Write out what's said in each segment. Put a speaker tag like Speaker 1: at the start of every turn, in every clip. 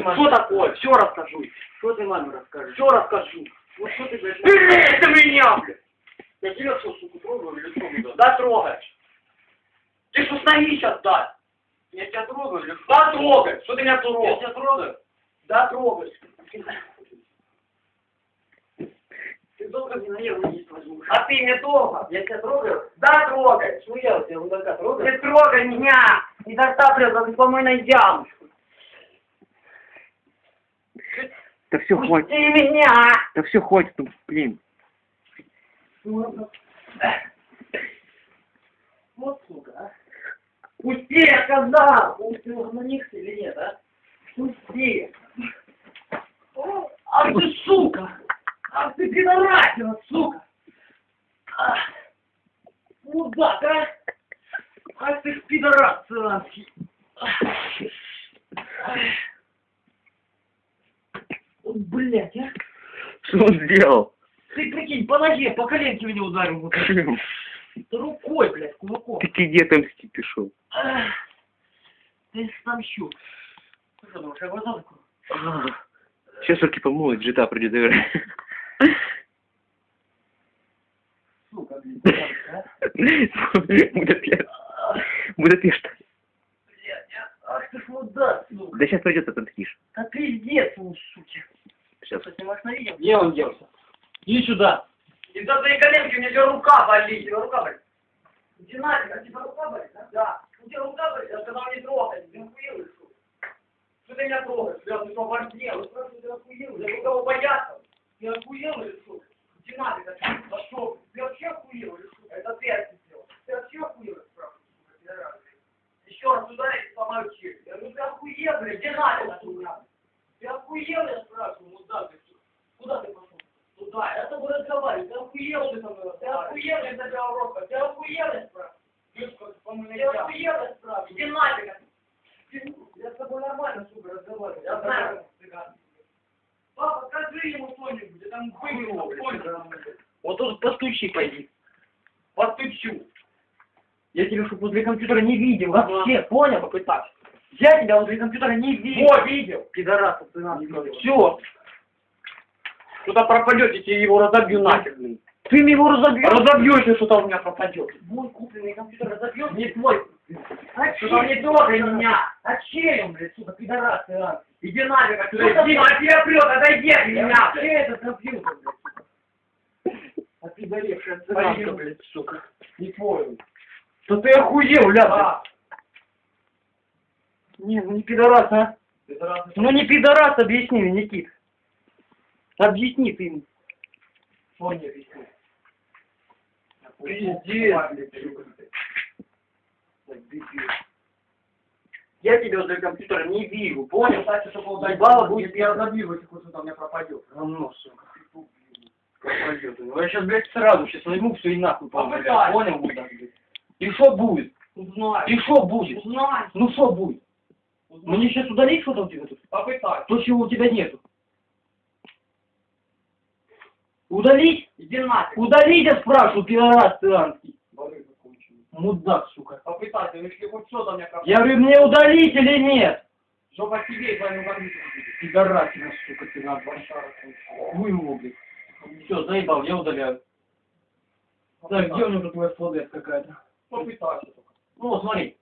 Speaker 1: Что такое? Все расскажу.
Speaker 2: Что ты маме расскажешь?
Speaker 1: Все расскажу.
Speaker 2: Ну что ты, блядь,
Speaker 1: Блин, это меня, блядь.
Speaker 2: Я тебя что, сука, трогаю что, блядь?
Speaker 1: Да трогаешь. Ты что стоишь сейчас, да?
Speaker 2: Я тебя трогаю или что?
Speaker 1: Да трогай. Что ты меня
Speaker 2: Я
Speaker 1: трогаешь?
Speaker 2: тебя трогаю?
Speaker 1: Да трогай.
Speaker 2: Ты долго мне на нервы есть возьму.
Speaker 1: А ты мне долго?
Speaker 2: Я тебя трогаю?
Speaker 1: Да трогай.
Speaker 2: Ну я у тебя мудака трогаю?
Speaker 1: Не трогай меня. Не дотапливайся по мой найдям.
Speaker 3: Да все,
Speaker 1: Пусти
Speaker 3: хватит.
Speaker 1: меня.
Speaker 3: Да все, хватит, ну, блин.
Speaker 2: Вот, сука, а.
Speaker 1: Пусти, я сказал.
Speaker 2: Ты угомонишься или нет, а?
Speaker 1: Пусти. Ах ты сука. Ах ты пидорасина, сука. Ах, Мудак, а. Ах ты ж пидорас сранский. Ах. Ах. Вот, блядь, а.
Speaker 3: Что он сделал?
Speaker 1: Ты прикинь, по ноге, по коленке меня ударил. Вот рукой, блядь, кулаком.
Speaker 3: Ты где отомстить пришел?
Speaker 1: Ах. Ты стамщу.
Speaker 2: Что, думаешь, я глаза закрою?
Speaker 3: Сейчас руки помоют, джита придет играть.
Speaker 2: Сука, блядь, а?
Speaker 3: Будапешт. Будапешт.
Speaker 1: Блядь, а. Ах ты ж мудак, сука.
Speaker 3: Да сейчас придет, отомстишь.
Speaker 1: Да пиздец, вы, суки.
Speaker 3: Сейчас.
Speaker 2: Что, снимаешь на видео?
Speaker 1: Где он делся?
Speaker 2: Иди сюда.
Speaker 1: Из-за твоей коленки у меня же рука болит. У тебя рука болит. Иди нафиг, а тебя рука болит, да? Да. У тебя рука болит, я сказал не трогай. Ты охуел что? Что ты меня трогаешь? Бля, ты что, оборзел? Я спрашиваю, ты охуел? Я кого бояться? Ты охуел или что? Иди нафиг, отсюда. Да что? Ты вообще охуел или что? Это ты это сделал. Ты вообще охуел, я спрашиваю, сука, пидорас, блядь. Еще раз ударить и сломаю челюсть. Я говорю, ты охуел, блядь, иди нафиг отсюда. Ты охуел, я спрашиваю, мудак, ты? Куда ты пошел? Туда, я с тобой разговариваю, ты охуел ты со мной, ты охуел, я задел рока, ты охуел, я спрашиваю. Ты охуел, я спрашиваю, иди нафиг. Ты- Я с тобой нормально, сука, разговариваю, я знаю. Папа, скажи ему что-нибудь, я там его, понял?
Speaker 2: Вот тут постучи, пойди.
Speaker 1: Постучу.
Speaker 2: Я тебя, чтобы возле компьютера не видел вообще, понял?
Speaker 1: Попытаюсь.
Speaker 2: Я тебя возле компьютера не видел.
Speaker 1: Во, видел.
Speaker 2: Пидораса, ты нас
Speaker 1: Все. Куда пропадете, я его разобью нафиг, блин.
Speaker 2: Ты мне его разобьешь.
Speaker 1: Разобью, если что-то у меня пропадет.
Speaker 2: Мой купленный компьютер разобьешь?
Speaker 1: Не твой.
Speaker 2: А
Speaker 1: Что-то не трогай меня.
Speaker 2: А чем, блядь, сука, пидорас ты, а?
Speaker 1: Иди нафиг отсюда.
Speaker 2: Что
Speaker 1: Иди, а тебя прет, отойди от меня.
Speaker 2: Вообще этот компьютер, блядь. А ты горевшая блядь, сука.
Speaker 1: Не твой. Да ты охуел, ля.
Speaker 2: Не, ну не пидорас, а?
Speaker 1: Пидорас.
Speaker 2: Ну не пидорас, объясни мне, Никит. Объясни ты ему.
Speaker 1: Что мне объяснить?
Speaker 2: Я тебя возле компьютера не вижу, понял?
Speaker 1: Кстати, чтобы удать,
Speaker 2: Ебало будет
Speaker 1: я разобью, если что-то у меня пропадет.
Speaker 2: Говно, сука. Пропадет. Ну, Я сейчас, блядь, сразу сейчас возьму все и нахуй блядь. Понял, блядь? И что будет?
Speaker 1: Узнай.
Speaker 2: И что будет?
Speaker 1: Узнай.
Speaker 2: Ну что будет? Мне сейчас удалить что-то у тебя тут?
Speaker 1: Попытай.
Speaker 2: То, чего у тебя нету. Удалить?
Speaker 1: Иди нафиг.
Speaker 2: Удалить, я спрашиваю, пидорас
Speaker 1: закончено.
Speaker 2: Мудак, сука.
Speaker 1: Попытайся, ну если хоть что-то меня пропадет.
Speaker 2: Я говорю, мне удалить или нет?
Speaker 1: Жопа тебе и твоему будет.
Speaker 2: Пидорасина, сука, ты надо.
Speaker 1: Башара.
Speaker 2: Хуй его, блядь. Все, заебал, я удаляю. Так, где у него тут твоя флодес какая-то?
Speaker 1: Попытайся только.
Speaker 2: Ну, смотри.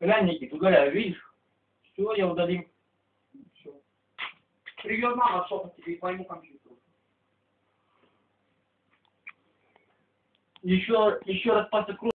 Speaker 2: Глянь, Никит, удаляю, видишь? Все, я удалил.
Speaker 1: Все. Привет мама шопа тебе и твоему компьютеру.
Speaker 2: Еще, еще раз пальцы